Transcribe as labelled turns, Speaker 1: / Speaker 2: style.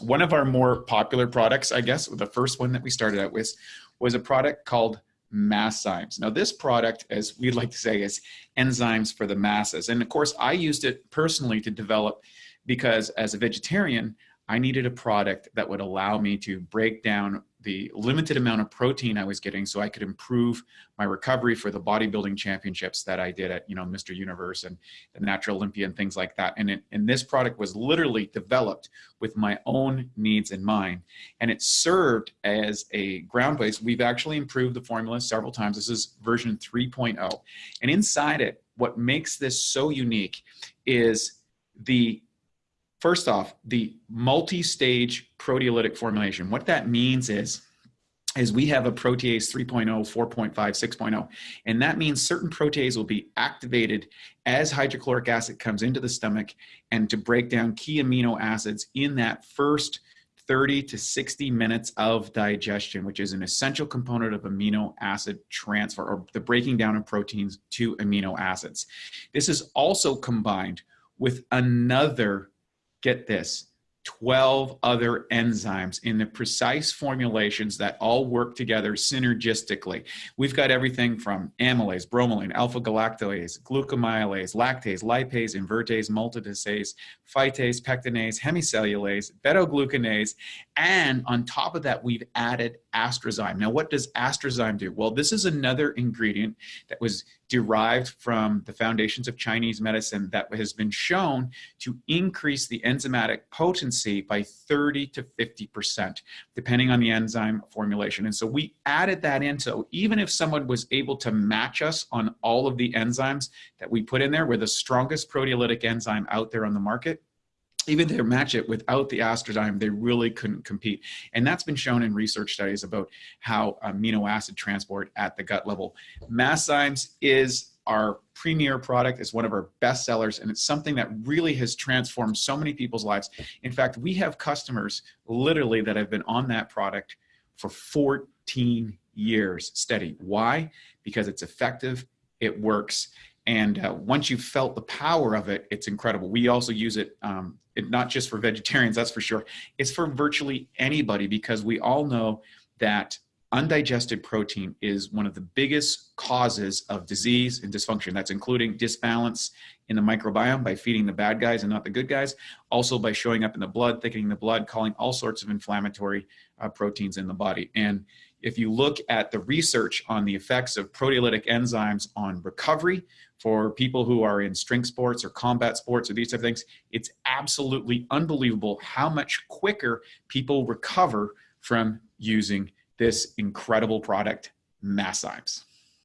Speaker 1: one of our more popular products, I guess, the first one that we started out with, was a product called Masszymes. Now, this product, as we'd like to say, is enzymes for the masses. And of course, I used it personally to develop because as a vegetarian, I needed a product that would allow me to break down the limited amount of protein I was getting so I could improve my recovery for the bodybuilding championships that I did at, you know, Mr. Universe and the Natural Olympia and things like that. And, it, and this product was literally developed with my own needs in mind. And it served as a ground base. We've actually improved the formula several times. This is version 3.0. And inside it, what makes this so unique is the First off, the multi-stage proteolytic formulation. What that means is, is we have a protease 3.0, 4.5, 6.0, and that means certain protease will be activated as hydrochloric acid comes into the stomach and to break down key amino acids in that first 30 to 60 minutes of digestion, which is an essential component of amino acid transfer or the breaking down of proteins to amino acids. This is also combined with another get this, 12 other enzymes in the precise formulations that all work together synergistically. We've got everything from amylase, bromelain, alpha galactose, glucoamylase, lactase, lipase, invertase, maltodextrase, phytase, pectinase, hemicellulase, beta-glucanase, and on top of that, we've added AstraZyme. Now, what does AstraZyme do? Well, this is another ingredient that was derived from the foundations of Chinese medicine that has been shown to increase the enzymatic potency by 30 to 50%, depending on the enzyme formulation. And so we added that in. So even if someone was able to match us on all of the enzymes that we put in there, we're the strongest proteolytic enzyme out there on the market, even match it without the AstraZyme, they really couldn't compete. And that's been shown in research studies about how amino acid transport at the gut level. Masszymes is our premier product. It's one of our best sellers, and it's something that really has transformed so many people's lives. In fact, we have customers literally that have been on that product for 14 years steady. Why? Because it's effective, it works, and uh, once you've felt the power of it, it's incredible. We also use it, um, it, not just for vegetarians, that's for sure. It's for virtually anybody because we all know that undigested protein is one of the biggest causes of disease and dysfunction. That's including disbalance in the microbiome by feeding the bad guys and not the good guys. Also by showing up in the blood, thickening the blood, calling all sorts of inflammatory uh, proteins in the body. And if you look at the research on the effects of proteolytic enzymes on recovery for people who are in strength sports or combat sports or these type of things, it's absolutely unbelievable how much quicker people recover from using this incredible product, Masszymes.